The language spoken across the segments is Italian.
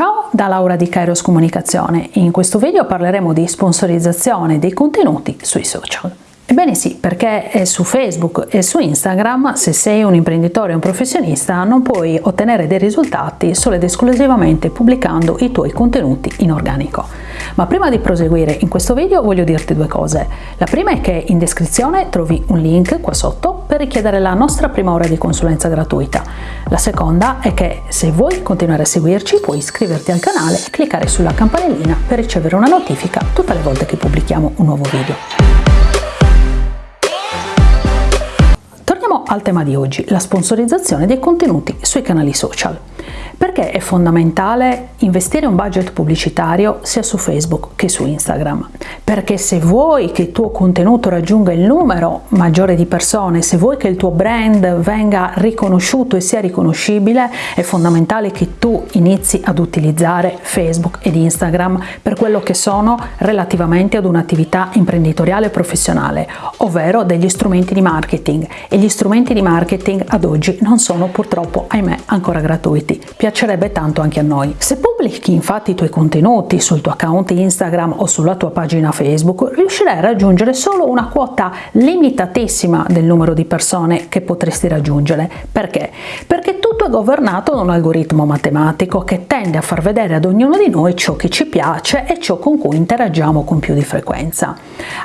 Ciao da Laura di Kairos Comunicazione. In questo video parleremo di sponsorizzazione dei contenuti sui social. Ebbene sì, perché su Facebook e su Instagram, se sei un imprenditore o un professionista, non puoi ottenere dei risultati solo ed esclusivamente pubblicando i tuoi contenuti in organico. Ma prima di proseguire in questo video voglio dirti due cose. La prima è che in descrizione trovi un link qua sotto per richiedere la nostra prima ora di consulenza gratuita. La seconda è che se vuoi continuare a seguirci puoi iscriverti al canale e cliccare sulla campanellina per ricevere una notifica tutte le volte che pubblichiamo un nuovo video. Al tema di oggi, la sponsorizzazione dei contenuti sui canali social. Perché è fondamentale investire un budget pubblicitario sia su Facebook che su Instagram? Perché se vuoi che il tuo contenuto raggiunga il numero maggiore di persone, se vuoi che il tuo brand venga riconosciuto e sia riconoscibile, è fondamentale che tu inizi ad utilizzare Facebook ed Instagram per quello che sono relativamente ad un'attività imprenditoriale e professionale, ovvero degli strumenti di marketing e gli strumenti di marketing ad oggi non sono purtroppo, ahimè, ancora gratuiti piacerebbe tanto anche a noi. Se pubblichi infatti i tuoi contenuti sul tuo account Instagram o sulla tua pagina Facebook, riuscirai a raggiungere solo una quota limitatissima del numero di persone che potresti raggiungere. Perché? Perché tutto è governato da un algoritmo matematico che tende a far vedere ad ognuno di noi ciò che ci piace e ciò con cui interagiamo con più di frequenza.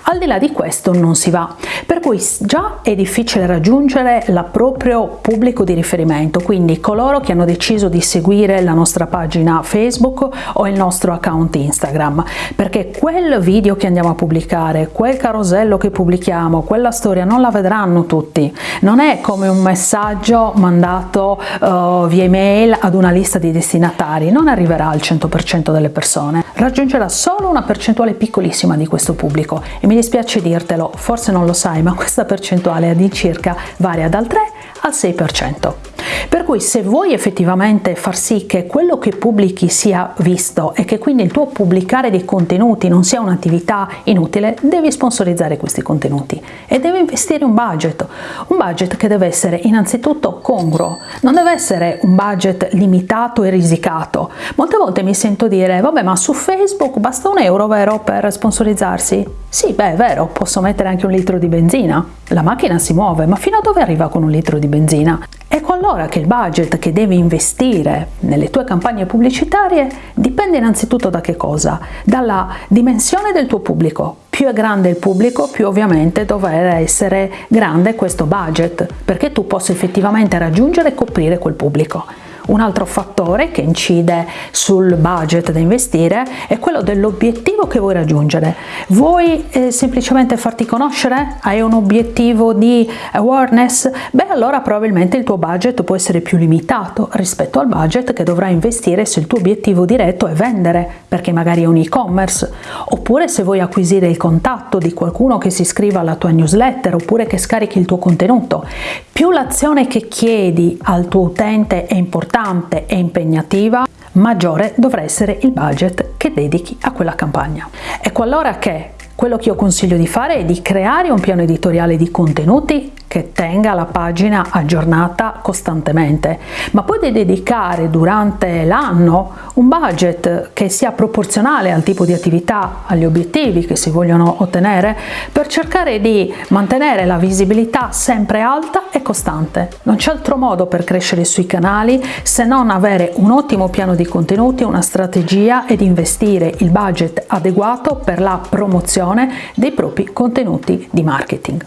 Al di là di questo non si va, per cui già è difficile raggiungere il proprio pubblico di riferimento, quindi coloro che hanno deciso di seguire la nostra pagina Facebook o il nostro account Instagram, perché quel video che andiamo a pubblicare, quel carosello che pubblichiamo, quella storia non la vedranno tutti. Non è come un messaggio mandato uh, via email ad una lista di destinatari, non arriverà al 100% delle persone, raggiungerà solo una percentuale piccolissima di questo pubblico. E mi dispiace dirtelo, forse non lo sai, ma questa percentuale all'incirca varia dal 3 al 6%. Per cui se vuoi effettivamente far sì che quello che pubblichi sia visto e che quindi il tuo pubblicare dei contenuti non sia un'attività inutile, devi sponsorizzare questi contenuti e devi investire un budget, un budget che deve essere innanzitutto congruo, non deve essere un budget limitato e risicato. Molte volte mi sento dire, vabbè ma su Facebook basta un euro, vero, per sponsorizzarsi? Sì, beh, è vero, posso mettere anche un litro di benzina. La macchina si muove, ma fino a dove arriva con un litro di benzina? Ecco allora che il budget che devi investire nelle tue campagne pubblicitarie dipende innanzitutto da che cosa? Dalla dimensione del tuo pubblico. Più è grande il pubblico, più ovviamente dovrà essere grande questo budget, perché tu possa effettivamente raggiungere e coprire quel pubblico. Un altro fattore che incide sul budget da investire è quello dell'obiettivo che vuoi raggiungere. Vuoi eh, semplicemente farti conoscere? Hai un obiettivo di awareness? Beh, allora probabilmente il tuo budget può essere più limitato rispetto al budget che dovrai investire se il tuo obiettivo diretto è vendere, perché magari è un e-commerce, oppure se vuoi acquisire il contatto di qualcuno che si iscriva alla tua newsletter oppure che scarichi il tuo contenuto. Più l'azione che chiedi al tuo utente è importante, importante e impegnativa, maggiore dovrà essere il budget che dedichi a quella campagna. Ecco allora che quello che io consiglio di fare è di creare un piano editoriale di contenuti che tenga la pagina aggiornata costantemente, ma di dedicare durante l'anno un budget che sia proporzionale al tipo di attività, agli obiettivi che si vogliono ottenere, per cercare di mantenere la visibilità sempre alta e costante. Non c'è altro modo per crescere sui canali se non avere un ottimo piano di contenuti, una strategia ed investire il budget adeguato per la promozione dei propri contenuti di marketing.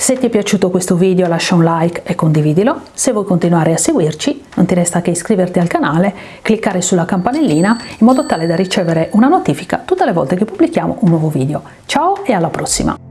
Se ti è piaciuto questo video lascia un like e condividilo, se vuoi continuare a seguirci non ti resta che iscriverti al canale, cliccare sulla campanellina in modo tale da ricevere una notifica tutte le volte che pubblichiamo un nuovo video. Ciao e alla prossima!